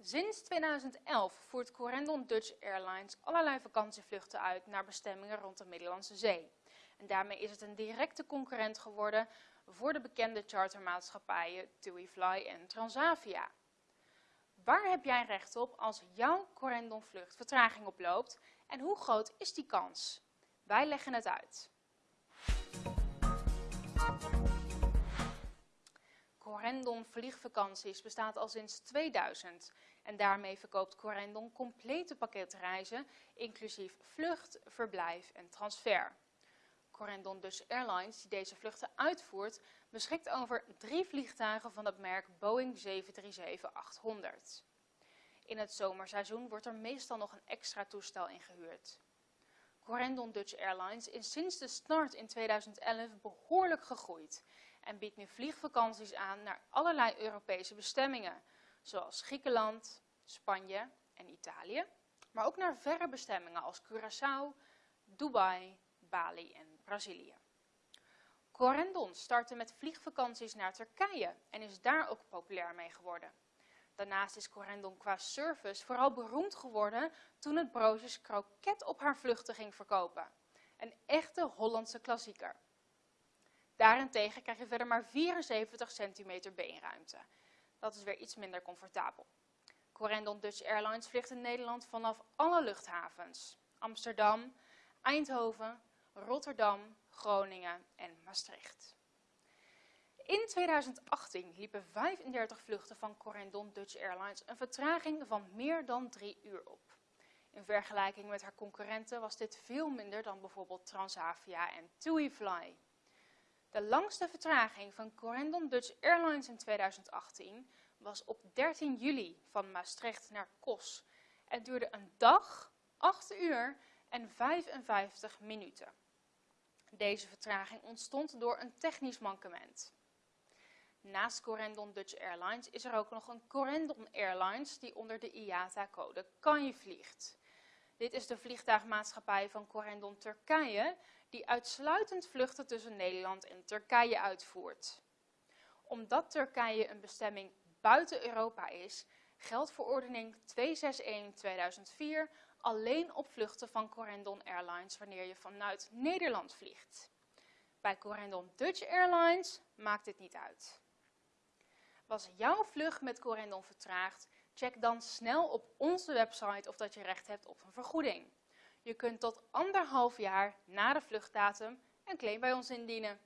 Sinds 2011 voert Corendon Dutch Airlines allerlei vakantievluchten uit naar bestemmingen rond de Middellandse Zee. En daarmee is het een directe concurrent geworden voor de bekende chartermaatschappijen TUIFly en Transavia. Waar heb jij recht op als jouw Corendon vlucht vertraging oploopt en hoe groot is die kans? Wij leggen het uit. Corendon Vliegvakanties bestaat al sinds 2000 en daarmee verkoopt Corendon complete pakketreizen, inclusief vlucht, verblijf en transfer. Corendon Dutch Airlines, die deze vluchten uitvoert, beschikt over drie vliegtuigen van het merk Boeing 737-800. In het zomerseizoen wordt er meestal nog een extra toestel ingehuurd. Corendon Dutch Airlines is sinds de start in 2011 behoorlijk gegroeid en biedt nu vliegvakanties aan naar allerlei Europese bestemmingen, zoals Griekenland, Spanje en Italië, maar ook naar verre bestemmingen als Curaçao, Dubai, Bali en Brazilië. Corendon startte met vliegvakanties naar Turkije en is daar ook populair mee geworden. Daarnaast is Corendon qua service vooral beroemd geworden toen het broodjes kroket op haar vluchten ging verkopen. Een echte Hollandse klassieker. Daarentegen krijg je verder maar 74 centimeter beenruimte. Dat is weer iets minder comfortabel. Corendon Dutch Airlines vliegt in Nederland vanaf alle luchthavens. Amsterdam, Eindhoven, Rotterdam, Groningen en Maastricht. In 2018 liepen 35 vluchten van Corendon Dutch Airlines een vertraging van meer dan drie uur op. In vergelijking met haar concurrenten was dit veel minder dan bijvoorbeeld Transavia en TuiFly. De langste vertraging van Corendon Dutch Airlines in 2018 was op 13 juli van Maastricht naar Kos en duurde een dag, 8 uur en 55 minuten. Deze vertraging ontstond door een technisch mankement. Naast Corendon Dutch Airlines is er ook nog een Corendon Airlines die onder de IATA-code KANJE vliegt. Dit is de vliegtuigmaatschappij van Corendon Turkije die uitsluitend vluchten tussen Nederland en Turkije uitvoert. Omdat Turkije een bestemming buiten Europa is, geldt verordening 261-2004 alleen op vluchten van Corendon Airlines wanneer je vanuit Nederland vliegt. Bij Corendon Dutch Airlines maakt dit niet uit. Was jouw vlucht met Corendon vertraagd, check dan snel op onze website of dat je recht hebt op een vergoeding. Je kunt tot anderhalf jaar na de vluchtdatum een claim bij ons indienen.